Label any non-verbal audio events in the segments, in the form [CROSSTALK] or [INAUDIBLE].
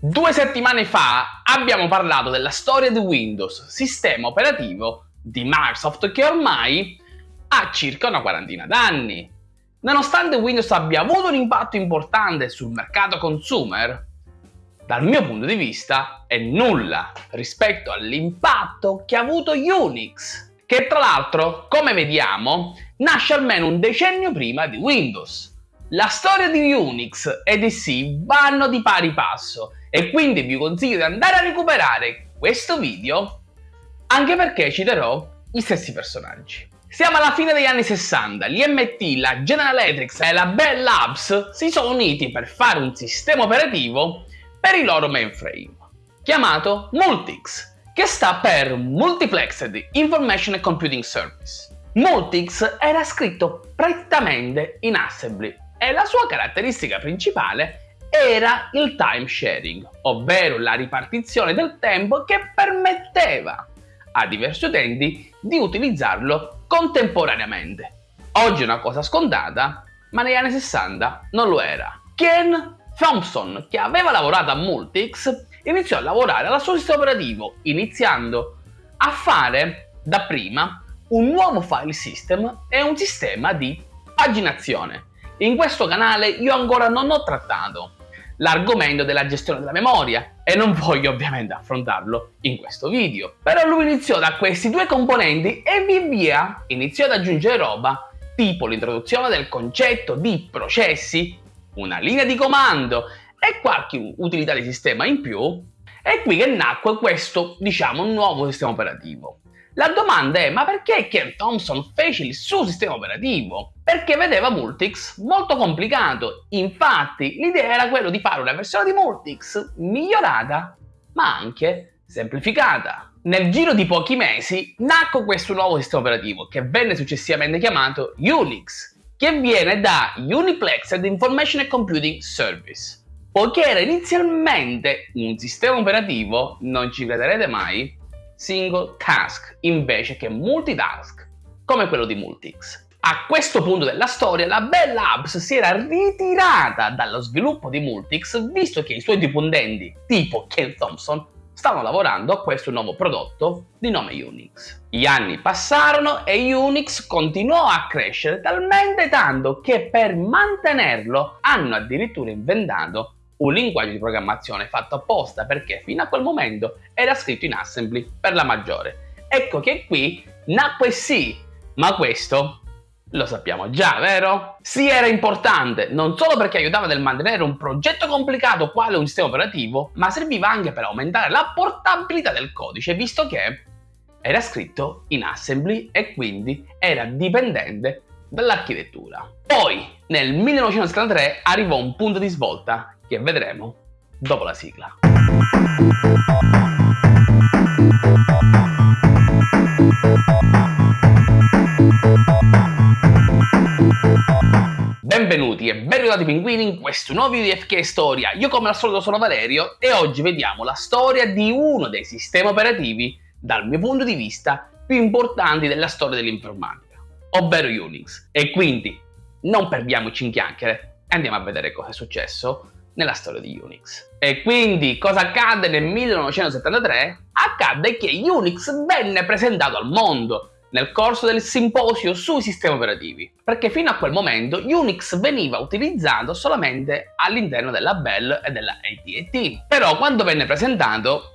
Due settimane fa abbiamo parlato della storia di Windows, sistema operativo di Microsoft che ormai ha circa una quarantina d'anni. Nonostante Windows abbia avuto un impatto importante sul mercato consumer, dal mio punto di vista è nulla rispetto all'impatto che ha avuto Unix, che tra l'altro, come vediamo, nasce almeno un decennio prima di Windows. La storia di Unix e di C vanno di pari passo e quindi vi consiglio di andare a recuperare questo video anche perché citerò gli stessi personaggi. Siamo alla fine degli anni 60, l'IMT, la General Electric e la Bell Labs si sono uniti per fare un sistema operativo per i loro mainframe, chiamato Multix, che sta per Multiplexed Information and Computing Service. Multix era scritto prettamente in assembly e la sua caratteristica principale era il time sharing, ovvero la ripartizione del tempo che permetteva a diversi utenti di utilizzarlo contemporaneamente. Oggi è una cosa scontata, ma negli anni 60 non lo era. Ken Thompson, che aveva lavorato a Multics, iniziò a lavorare al suo sistema operativo, iniziando a fare dapprima un nuovo file system e un sistema di paginazione. In questo canale io ancora non ho trattato l'argomento della gestione della memoria e non voglio ovviamente affrontarlo in questo video. Però lui iniziò da questi due componenti e via via iniziò ad aggiungere roba tipo l'introduzione del concetto di processi, una linea di comando e qualche utilità di sistema in più. È qui che nacque questo, diciamo, nuovo sistema operativo. La domanda è, ma perché Ken Thompson fece il suo sistema operativo? Perché vedeva Multics molto complicato. Infatti, l'idea era quella di fare una versione di Multics migliorata, ma anche semplificata. Nel giro di pochi mesi nacque questo nuovo sistema operativo, che venne successivamente chiamato Unix, che viene da Uniplexed Information and Computing Service. Poiché era inizialmente un sistema operativo, non ci crederete mai, single task invece che multitask come quello di Multix. A questo punto della storia la Bell Labs si era ritirata dallo sviluppo di Multix visto che i suoi dipendenti tipo Ken Thompson stavano lavorando a questo nuovo prodotto di nome Unix. Gli anni passarono e Unix continuò a crescere talmente tanto che per mantenerlo hanno addirittura inventato un linguaggio di programmazione fatto apposta perché fino a quel momento era scritto in assembly per la maggiore. Ecco che qui nacque sì, ma questo lo sappiamo già, vero? Sì era importante, non solo perché aiutava nel mantenere un progetto complicato quale un sistema operativo, ma serviva anche per aumentare la portabilità del codice, visto che era scritto in assembly e quindi era dipendente dall'architettura. Poi, nel 1973, arrivò un punto di svolta che vedremo dopo la sigla. Benvenuti e ben ritrovati pinguini in questo nuovo video di FK Storia. Io come al solito sono Valerio e oggi vediamo la storia di uno dei sistemi operativi, dal mio punto di vista, più importanti della storia dell'informatica, ovvero Unix. E quindi non perdiamoci in chiacchiere e andiamo a vedere cosa è successo nella storia di Unix. E quindi cosa accadde nel 1973? Accadde che Unix venne presentato al mondo nel corso del simposio sui sistemi operativi, perché fino a quel momento Unix veniva utilizzato solamente all'interno della Bell e della AT&T. Però quando venne presentato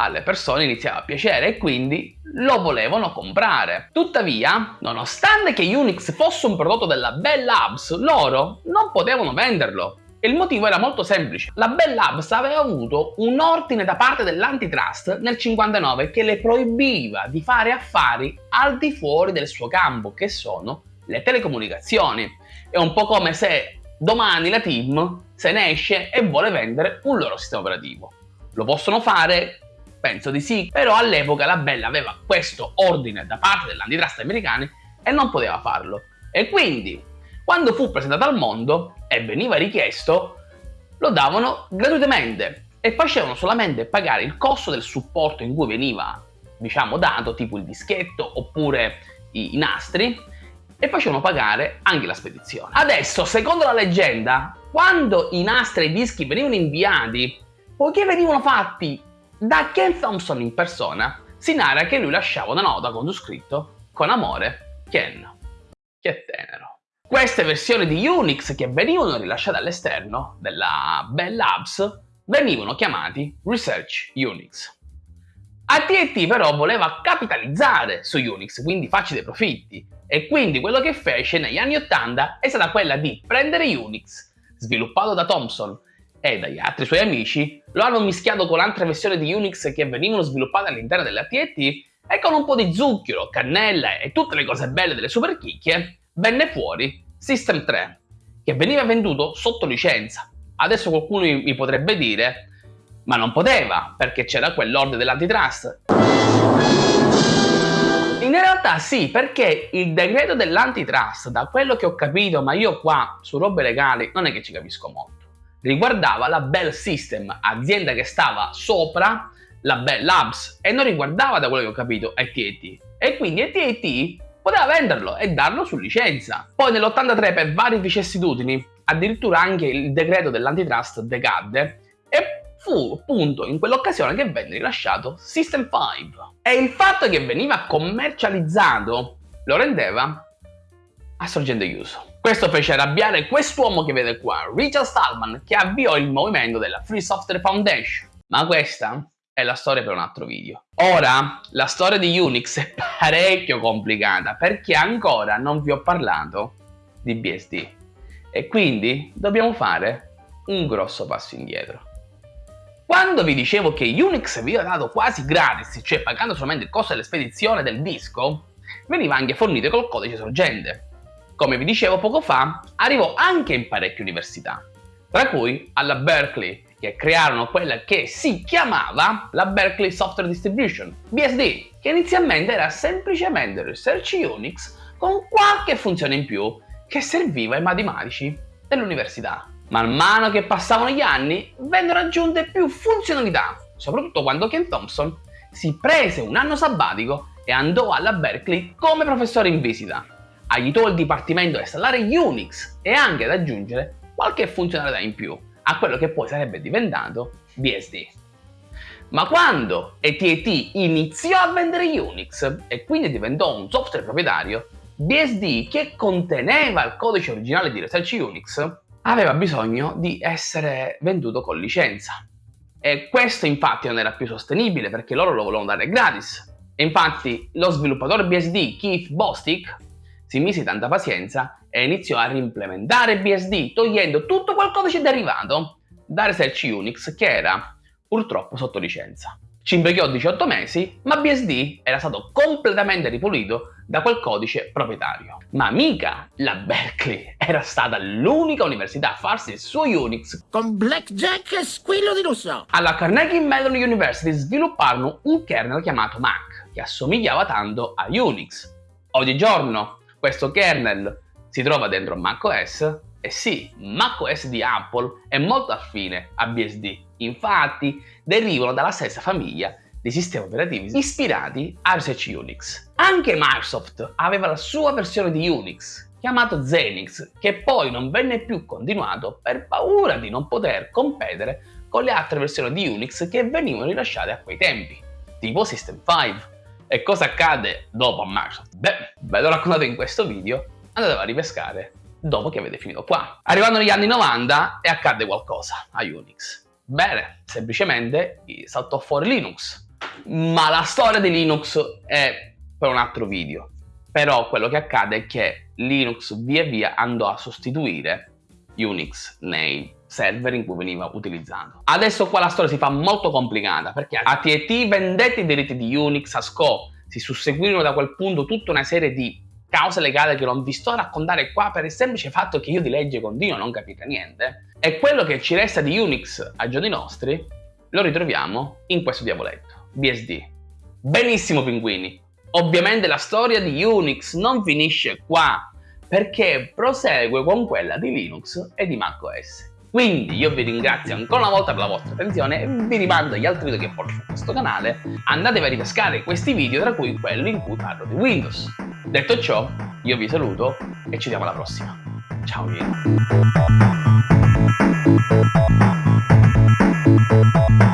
alle persone iniziava a piacere e quindi lo volevano comprare. Tuttavia, nonostante che Unix fosse un prodotto della Bell Labs, loro non potevano venderlo il motivo era molto semplice. La Bell Labs aveva avuto un ordine da parte dell'antitrust nel 59 che le proibiva di fare affari al di fuori del suo campo, che sono le telecomunicazioni. È un po' come se domani la team se ne esce e vuole vendere un loro sistema operativo. Lo possono fare? Penso di sì, però all'epoca la Bell aveva questo ordine da parte dell'antitrust americani e non poteva farlo. E quindi quando fu presentato al mondo e veniva richiesto, lo davano gratuitamente e facevano solamente pagare il costo del supporto in cui veniva, diciamo, dato, tipo il dischetto oppure i, i nastri, e facevano pagare anche la spedizione. Adesso, secondo la leggenda, quando i nastri e i dischi venivano inviati poiché venivano fatti da Ken Thompson in persona, si narra che lui lasciava una nota con su scritto con amore Ken. Che tenero. Queste versioni di Unix che venivano rilasciate all'esterno della Bell Labs venivano chiamati Research Unix. AT&T però voleva capitalizzare su Unix, quindi farci dei profitti, e quindi quello che fece negli anni 80 è stata quella di prendere Unix, sviluppato da Thomson e dagli altri suoi amici, lo hanno mischiato con altre versioni di Unix che venivano sviluppate all'interno dell'AT&T e con un po' di zucchero, cannella e tutte le cose belle delle super chicchie, venne fuori System 3, che veniva venduto sotto licenza. Adesso qualcuno mi potrebbe dire ma non poteva perché c'era quell'ordine dell'antitrust. In realtà sì, perché il decreto dell'antitrust, da quello che ho capito, ma io qua su robe legali non è che ci capisco molto, riguardava la Bell System, azienda che stava sopra la Bell Labs e non riguardava, da quello che ho capito, AT&T. E quindi AT&T poteva venderlo e darlo su licenza. Poi nell'83 per varie vicissitudini, addirittura anche il decreto dell'antitrust decadde e fu appunto in quell'occasione che venne rilasciato System 5 e il fatto che veniva commercializzato lo rendeva a sorgente chiuso. Questo fece arrabbiare quest'uomo che vede qua, Richard Stallman, che avviò il movimento della Free Software Foundation. Ma questa è la storia per un altro video. Ora, la storia di Unix è [LAUGHS] parecchio complicata perché ancora non vi ho parlato di BSD e quindi dobbiamo fare un grosso passo indietro. Quando vi dicevo che Unix veniva dato quasi gratis, cioè pagando solamente il costo della spedizione del disco, veniva anche fornito col codice sorgente. Come vi dicevo poco fa, arrivò anche in parecchie università, tra cui alla Berkeley, che crearono quella che si chiamava la Berkeley Software Distribution, BSD, che inizialmente era semplicemente Research Unix con qualche funzione in più che serviva ai matematici dell'università. Man mano che passavano gli anni, vennero aggiunte più funzionalità, soprattutto quando Ken Thompson si prese un anno sabbatico e andò alla Berkeley come professore in visita. Aiutò il dipartimento a installare Unix e anche ad aggiungere qualche funzionalità in più a quello che poi sarebbe diventato BSD. Ma quando AT&T iniziò a vendere Unix e quindi diventò un software proprietario, BSD che conteneva il codice originale di Research Unix aveva bisogno di essere venduto con licenza. E questo infatti non era più sostenibile perché loro lo volevano dare gratis. E infatti lo sviluppatore BSD Keith Bostic si mise tanta pazienza e iniziò a reimplementare BSD togliendo tutto quel codice derivato da Research Unix che era purtroppo sotto licenza. Ci impiegò 18 mesi, ma BSD era stato completamente ripulito da quel codice proprietario. Ma mica la Berkeley era stata l'unica università a farsi il suo Unix con blackjack e squillo di lusso. Alla Carnegie Mellon University svilupparono un kernel chiamato Mac, che assomigliava tanto a Unix. Oggigiorno questo kernel si trova dentro macOS e sì, macOS di Apple è molto affine a BSD, infatti derivano dalla stessa famiglia di sistemi operativi ispirati a Research Unix. Anche Microsoft aveva la sua versione di Unix, chiamato Xenix, che poi non venne più continuato per paura di non poter competere con le altre versioni di Unix che venivano rilasciate a quei tempi, tipo System 5. E cosa accade dopo a Microsoft? Beh, ve l'ho raccontato in questo video, andate a ripescare dopo che avete finito qua. Arrivando negli anni 90 e accadde qualcosa a Unix. Bene, semplicemente saltò fuori Linux. Ma la storia di Linux è per un altro video. Però quello che accade è che Linux via via andò a sostituire Unix nei server in cui veniva utilizzato. Adesso qua la storia si fa molto complicata perché AT&T vendette i diritti di Unix a SCO, si susseguirono da quel punto tutta una serie di cause legali che non vi sto a raccontare qua per il semplice fatto che io di legge continuo a non capire niente, e quello che ci resta di Unix ai giorni nostri lo ritroviamo in questo diavoletto, BSD. Benissimo pinguini, ovviamente la storia di Unix non finisce qua, perché prosegue con quella di Linux e di macOS. Quindi io vi ringrazio ancora una volta per la vostra attenzione e vi rimando agli altri video che porto su questo canale. Andatevi a ripescare questi video, tra cui quello in cui parlo di Windows. Detto ciò, io vi saluto e ci vediamo alla prossima. Ciao! Thank